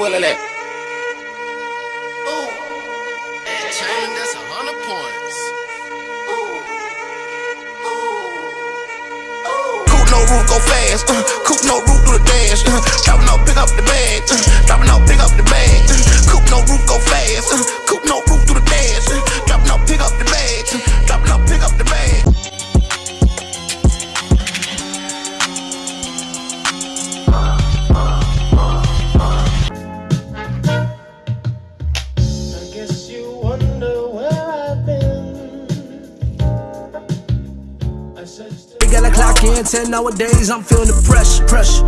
bullet at? Ooh, that's a hundred points. Coupe no roof, go fast. Uh, coupe no roof, We gotta clock in 10 nowadays. I'm feeling the pressure, pressure,